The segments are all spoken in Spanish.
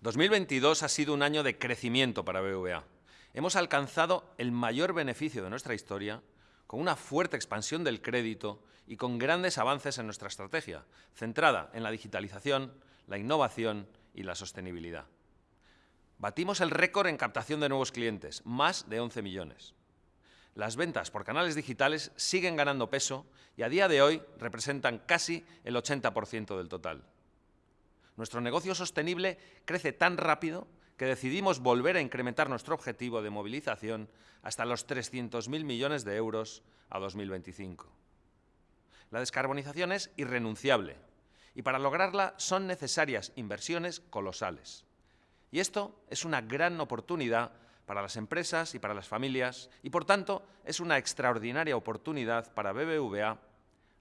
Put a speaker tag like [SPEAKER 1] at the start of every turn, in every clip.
[SPEAKER 1] 2022 ha sido un año de crecimiento para BVA. Hemos alcanzado el mayor beneficio de nuestra historia con una fuerte expansión del crédito y con grandes avances en nuestra estrategia, centrada en la digitalización, la innovación y la sostenibilidad. Batimos el récord en captación de nuevos clientes, más de 11 millones. Las ventas por canales digitales siguen ganando peso y a día de hoy representan casi el 80% del total. Nuestro negocio sostenible crece tan rápido que decidimos volver a incrementar nuestro objetivo de movilización hasta los 300.000 millones de euros a 2025. La descarbonización es irrenunciable y para lograrla son necesarias inversiones colosales. Y esto es una gran oportunidad para las empresas y para las familias y, por tanto, es una extraordinaria oportunidad para BBVA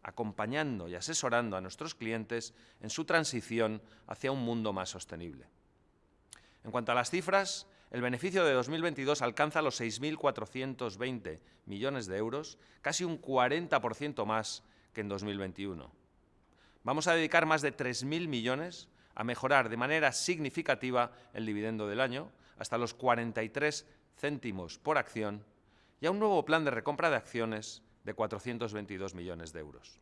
[SPEAKER 1] acompañando y asesorando a nuestros clientes en su transición hacia un mundo más sostenible. En cuanto a las cifras, el beneficio de 2022 alcanza los 6.420 millones de euros, casi un 40% más que en 2021. Vamos a dedicar más de 3.000 millones a mejorar de manera significativa el dividendo del año, hasta los 43 céntimos por acción, y a un nuevo plan de recompra de acciones de 422 millones de euros.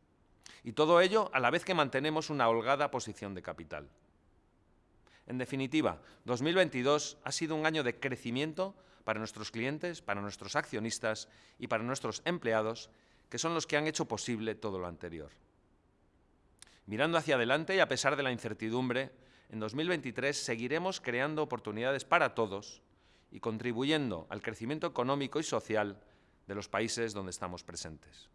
[SPEAKER 1] Y todo ello a la vez que mantenemos una holgada posición de capital. En definitiva, 2022 ha sido un año de crecimiento para nuestros clientes, para nuestros accionistas y para nuestros empleados, que son los que han hecho posible todo lo anterior. Mirando hacia adelante y a pesar de la incertidumbre, en 2023 seguiremos creando oportunidades para todos y contribuyendo al crecimiento económico y social de los países donde estamos presentes.